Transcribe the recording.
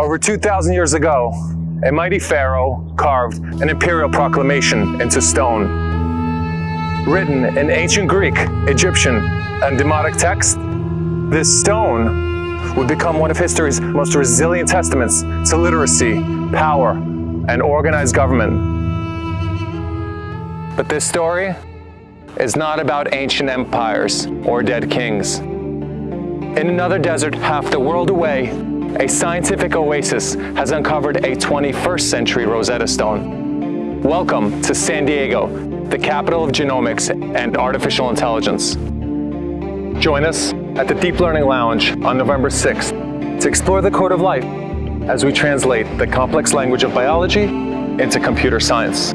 Over 2,000 years ago, a mighty pharaoh carved an imperial proclamation into stone. Written in ancient Greek, Egyptian, and Demotic text, this stone would become one of history's most resilient testaments to literacy, power, and organized government. But this story is not about ancient empires or dead kings. In another desert half the world away, a scientific oasis has uncovered a 21st century Rosetta Stone. Welcome to San Diego, the capital of genomics and artificial intelligence. Join us at the Deep Learning Lounge on November 6th to explore the code of life as we translate the complex language of biology into computer science.